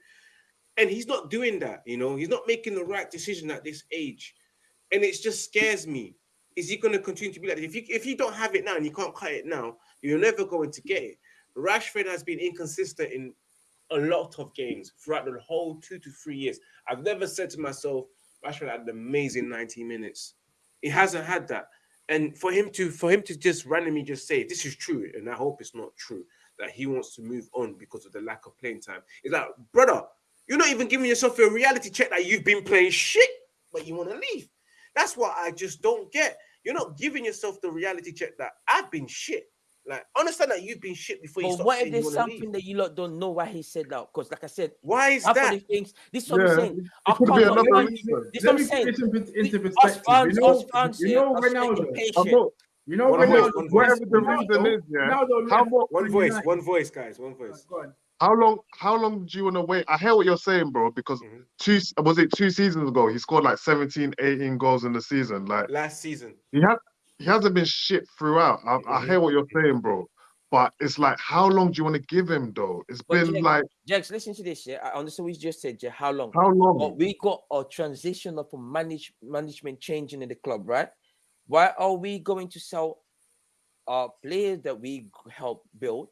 and he's not doing that, you know, he's not making the right decision at this age. And it just scares me. Is he going to continue to be like that? If you if you don't have it now and you can't cut it now, you're never going to get it. Rashford has been inconsistent in a lot of games throughout the whole two to three years. I've never said to myself, Rashford had an amazing 90 minutes. He hasn't had that. And for him to for him to just randomly just say this is true, and I hope it's not true, that he wants to move on because of the lack of playing time. Is like, brother, you're not even giving yourself a reality check that you've been playing shit, but you want to leave. That's what I just don't get. You're not giving yourself the reality check that I've been shit. Like, understand that you've been shit before you But start what if there's want to leave. something that you lot don't know why he said that? Because, like I said, Why is that? the things. This is what Yeah, I'm saying. I could be another Let reason. This is Let what me I'm saying. put this into, into us perspective. fans, you know, us fans you know are so Ronaldo. I'm not, You know One I'm voice, not, Ronaldo. one voice. whatever the Ronaldo- reason is, yeah. Ronaldo How left more, One voice, one voice, guys, one voice. Go on. How long, how long do you want to wait? I hear what you're saying, bro, because Mhm. two, was it two seasons ago? He scored like 17, 18 goals in the season. Like, Last season. he has he hasn't been shit throughout. I, I Mhm. hear what you're saying, bro. But it's like, how long do you want to give him though? It's But been like Jax, listen to this. Yeah, I understand what you just said. Yeah, how long? how long? But we got a transition of a manage management changing in the club, right? Why are we going to sell our players that we helped build?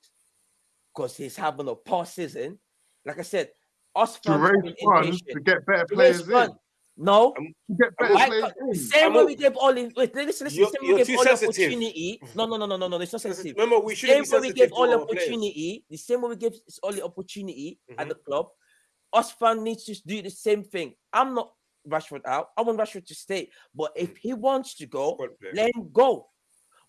Because he's having a past season. Like I said, us to fans have raise been funds to get better To raise players in. funds. No, I'm- To get better why players can't- the in. same I'm way we gave Ole. Wait, listen, listen. You're- the same way you're we gave too Ole sensitive. opportunity. No, no, no, no, no, no. It's not sensitive. Remember, we The shouldn't same be way we gave all to Ole players. opportunity. The same way we gave Ole opportunity at Mhm. the club. Us fans needs to do the same thing. I'm not Rashford out. I want Rashford to stay. But if he wants to go, let him go.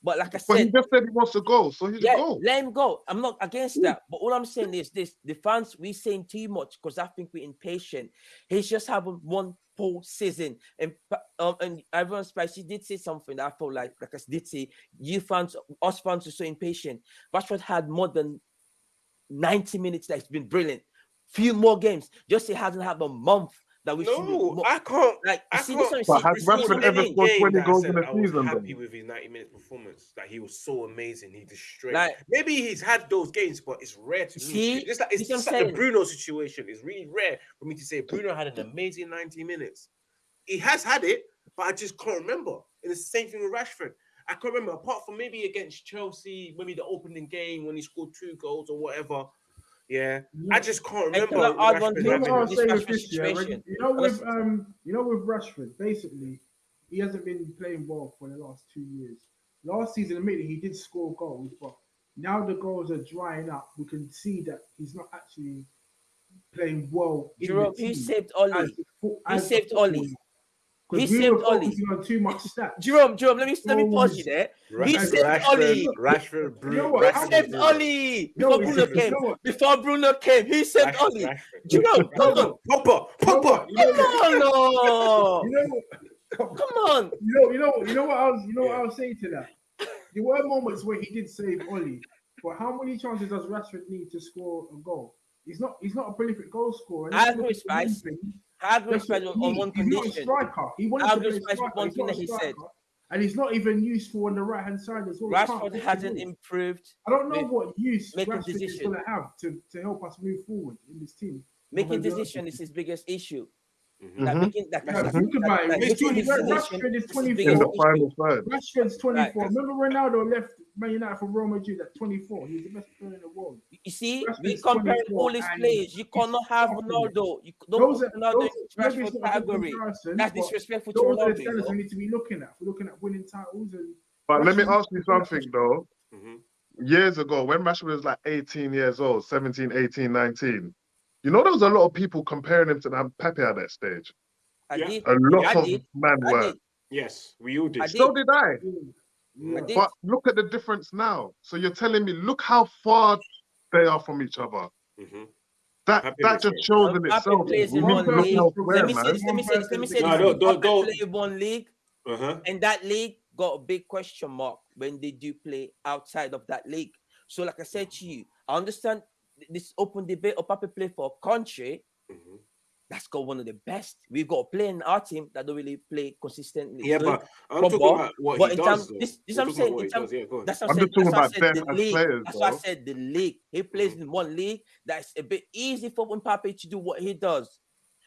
But like I But he just said he wants to go, so he's yeah, go. let him go. I'm not against that. But all I'm saying is this: the fans we saying too much because I think we're impatient. He's just having one poor season, and um, and everyone spicy did say something that I felt like, like I did say, you fans, us fans are so impatient. Rashford had more than 90 minutes that's been brilliant. Few more games. Just he hasn't had a month that we should No, I can't. like I see this can't- one. But has Rashford ever scored game 20 that I goals said in a I was season, happy though? with his 90 minute performance. That he was so amazing. He destroyed. Like- Maybe he's had those games, but it's rare to. See? It's just like it's See just like the? Bruno situation. It's really rare for me to say Bruno had an amazing 90 minutes. He has had it, but I just can't remember. And it's the same thing with Rashford. I can't remember, apart from maybe against Chelsea, maybe the opening game when he scored two goals or whatever. Yeah, I just can't remember. can I when add one You know to I'll minutes. this say with this, yeah, when- you know with Listen. um, you know with Rashford, basically, he hasn't been playing well for the last two years. Last season, admittedly, he did score goals, but now the goals are drying up. We can see that he's not actually playing well. Jerome, he saved as Ole. He saved footballer. Ole. 'Cause He we saved were Ole. focusing on too much stats. Jerome, Jerome, let me let me pause you there. Ra- He Rashford, Ole. Rashford, You Bruno. know what? He saved Bruno. Ole before Bruno came. know? Before Bruno came, he saved Rashford, Ole. Rashford. Jerome, come on, Pogba, Pogba, You know? You know come on, You know what? come on. You know, you know, you know what I was, you know what I was saying to that. There were moments where he did save Ole, but how many chances does Rashford need to score a goal? He's not, he's not a prolific goal scorer. I Let's agree look with at the main Spice. I agree Spice on he on needs. one He's not a condition. striker. He wanted I to agree play with Spice striker. one thing that he said. striker, and he's not even useful on the right hand side as well. Rashford hasn't improved I don't know what use Rashford is going to have to, to help us move forward in this team. making gonna be honest decision is his biggest issue. Mhm. Like Mhm. making like, Yeah, like, think like, about it. It's 20 Rashford is 24. In the final third. Rashford's 24. Right. Remember Ronaldo left Man United for Real Madrid at 24. He was the best player in the world. You see, Rashford's we comparing 24 all his players. You cannot have. Ronaldo. You don't Those are Ronaldo those, in Rashford not a good category. That's disrespectful to Those are the you standards know? we need to be looking at. We're looking at winning titles and But let me ask you something though. Mhm. Years ago, when Rashford was like 18 years old, 17, 18, 19, you know, there was a lot of people comparing him to that Pepe at that stage. I Yeah. did. A lot I of did. man I were. did. Yes, we all did. I did. So did I. yeah. did. But look at the difference now. So you're telling me, look how far they are from each other. Mhm. That Happy that just shows in Mbappe itself. We need to look elsewhere, Let me say this. Let me say this. Let me say No, this. don't- don't- don't. play one league, Uh-huh. and that league got a big question mark when they do play outside of that league. So, like I said to you, I understand th- this open debate. Mbappe play for a country Mhm. that's got one of the best. We've got a player in our team that don't really play consistently. Yeah, but I'm but- talking but- about what but he in does. terms- though. this- this I'm talking saying, about in terms- Yeah. That's what I'm I just said. talking That's why I about said the league. players, That's why I said the league. He plays Mhm. in one league that's a bit easy for Mbappe to do what he does.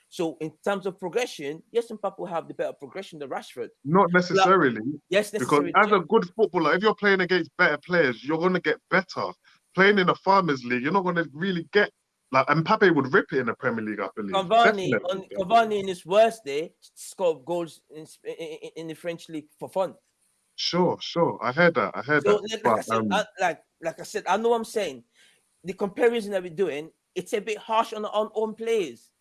So in terms of progression, yes, Mbappe will have the better progression than Rashford. Not necessarily, Yes, because as a good footballer, if you're playing against better players, you're going to get better. Playing in a Farmers League, you're not going to really get like. And Mbappe would rip it in the Premier League, I believe. Cavani, on, Cavani in his worst day scored goals in, in, in- the French league for fun. Sure, sure. I heard that. I heard So that. like, like I But, said, um, I, like like I said, I know what I'm saying. The comparison that we're doing, it's a bit harsh on our own players.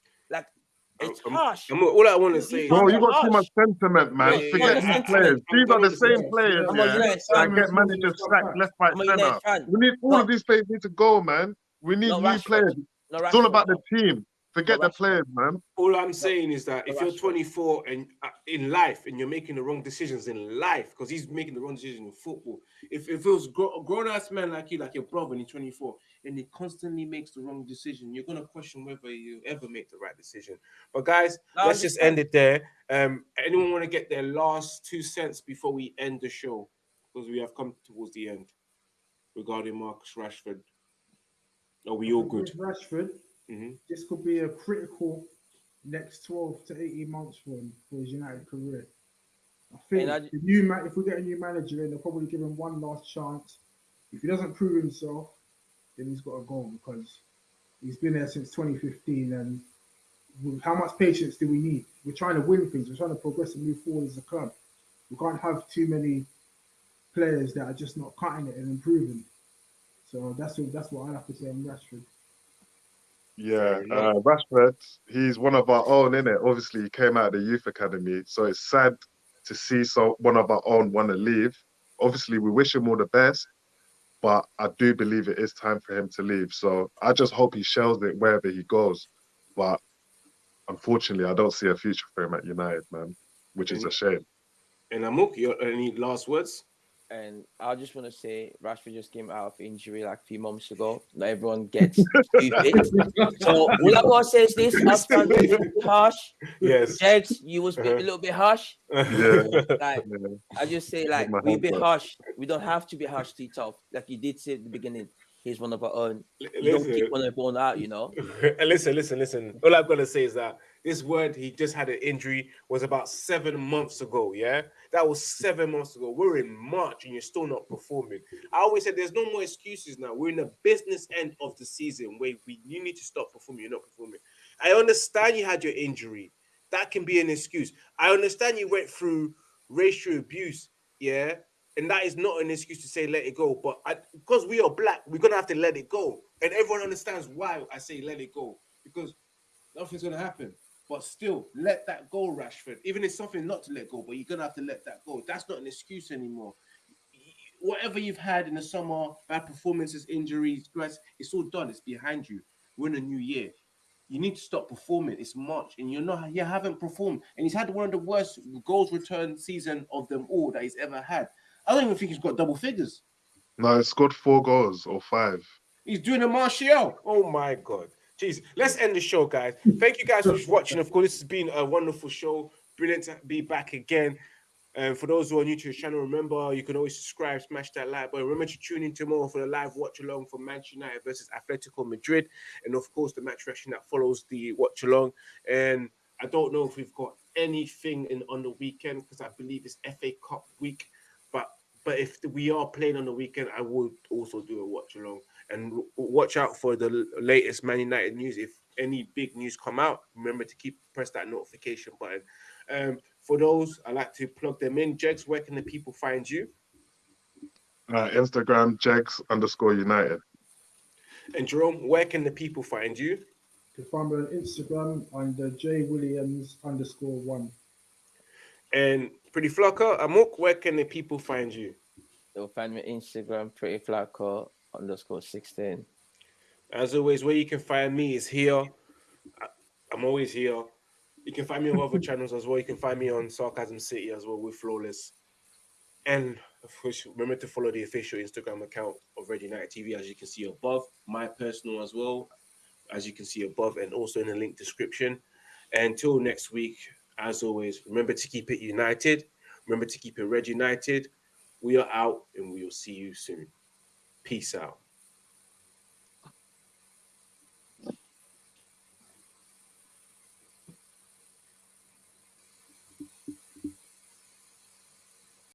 Like it's I'm- harsh. I'm- all I want to say you is Bro, you be got too much sentiment, man. Yeah, yeah, Forget these I'm- players. I'm These are the same players, I'm yeah, that get managers sacked left, right, centre. We need all of these players need to go, man. We need new players. It's all about the team. Forget No, the Rashford. players, man. all I'm saying is that if you're Rashford. 24 and uh, in life and you're making the wrong decisions in life, because he's making the wrong decision in football. If, if it was gro- a grown ass man like you, like your brother, and he's 24, and he constantly makes the wrong decision, you're gonna question whether you ever make the right decision. But guys, No, let's just end it there. Um, anyone want to get their last two cents before we end the show? Because we have come towards the end regarding Marcus Rashford. Are we all good? With Rashford, Mhm. this could be a critical next 12 to 18 months for him for his United career. I think I- the new man, if we get a new manager in, they'll probably give him one last chance. If he doesn't prove himself, then he's got to go because he's been there since 2015. And how much patience do we need? We're trying to win things. We're trying to progress and move forward as a club. We can't have too many players that are just not cutting it and improving. So that's what that's what I have to say on Rashford. Yeah, Fair enough. uh, Rashford, he's one of our own, innit? Obviously, he came out of the youth academy, so it's sad to see so one of our own want to leave. Obviously, we wish him all the best, but I do believe it is time for him to leave. So I just hope he shells it wherever he goes. But unfortunately, I don't see a future for him at United, man, which is a shame. And Amok, your any last words? And I just want to say, Rashford just came out of injury like a few months ago. Not everyone gets stupid. [LAUGHS] so all I gotta say is this: I stand a little bit harsh. Yes. Jags, you was a Uh-huh. little bit harsh. Yeah. Like. I just say, like we be harsh. We don't have to be harsh to tough. Like you did say at the beginning, he's one of our own. You don't Listen, keep one of our own out, you know. [LAUGHS] listen, listen, listen. All I've got to say is that this word he just had an injury was about seven months ago. Yeah, that was seven months ago. We're in March and you're still not performing. I always said there's no more excuses now. We're in the business end of the season where we you need to stop performing. You're not performing. I understand you had your injury. That can be an excuse. I understand you went through racial abuse. Yeah. And that is not an excuse to say let it go. But I, because we are black, we're gonna have to let it go. And everyone understands why I say let it go. Because nothing's gonna happen. But still, let that go, Rashford. Even if it's something not to let go, but you're gonna have to let that go. That's not an excuse anymore. Whatever you've had in the summer, bad performances, injuries, stress, it's all done. It's behind you. We're in a new year. You need to stop performing. It's March, and you're not. You haven't performed, and he's had one of the worst goals return season of them all that he's ever had. I don't even think he's got double figures. No, he scored four goals or five. He's doing a Martial. Oh my god. Jeez. Let's end the show, guys. Thank you guys for watching. Of course, this has been a wonderful show. Brilliant to be back again. And for those who are new to the channel, remember you can always subscribe, smash that like button. Remember to tune in tomorrow for the live watch along for Manchester United versus Atletico Madrid, and of course the match reaction that follows the watch along. And I don't know if we've got anything in on the weekend because I believe it's FA Cup week. But but if we are playing on the weekend, I would also do a watch along and watch out for the latest Man United news. If any big news come out, remember to keep press that notification button. Um, for those, I like to plug them in. Jegs, where can the people find you? Uh, Instagram, Jegs underscore United. And Jerome, where can the people find you? You can find me on Instagram under J Williams underscore one. And Pretty Flocker, Amok, where can the people find you? They'll find me Instagram, pretty flaco underscore 16. As always, where you can find me is here. I'm always here. You can find me on other [LAUGHS] channels as well. You can find me on Sarcasm City as well with Flawless. And of course, remember to follow the official Instagram account of Red United TV, as you can see above. My personal as well, as you can see above, and also in the link description. Until next week, as always, remember to keep it united. Remember to keep it Red United. We are out, and we will see you soon. Peace out.